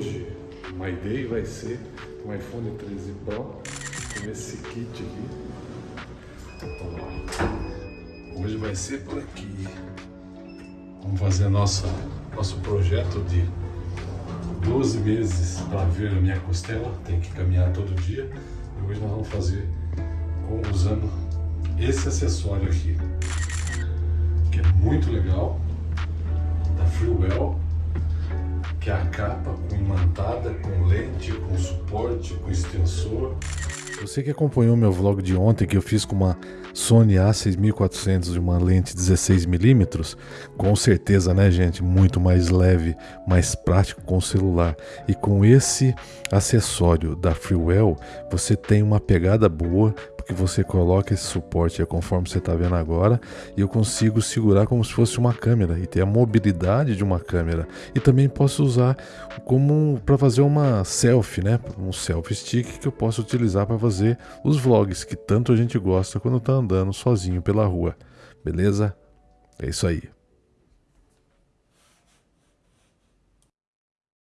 hoje, My Day vai ser um iPhone 13 Pro com esse kit aqui. Hoje vai ser por aqui. Vamos fazer nossa, nosso projeto de 12 meses para ver a minha costela. Tem que caminhar todo dia. E hoje nós vamos fazer usando esse acessório aqui, que é muito legal, da Freewell a capa com imantada, com lente, com suporte, com extensor. Você que acompanhou meu vlog de ontem que eu fiz com uma Sony A6400 de uma lente 16mm, com certeza, né, gente, muito mais leve, mais prático com o celular. E com esse acessório da Freewell, você tem uma pegada boa, que você coloca esse suporte, conforme você está vendo agora, e eu consigo segurar como se fosse uma câmera e ter a mobilidade de uma câmera. E também posso usar como para fazer uma selfie, né? Um selfie stick que eu posso utilizar para fazer os vlogs que tanto a gente gosta quando está andando sozinho pela rua. Beleza? É isso aí.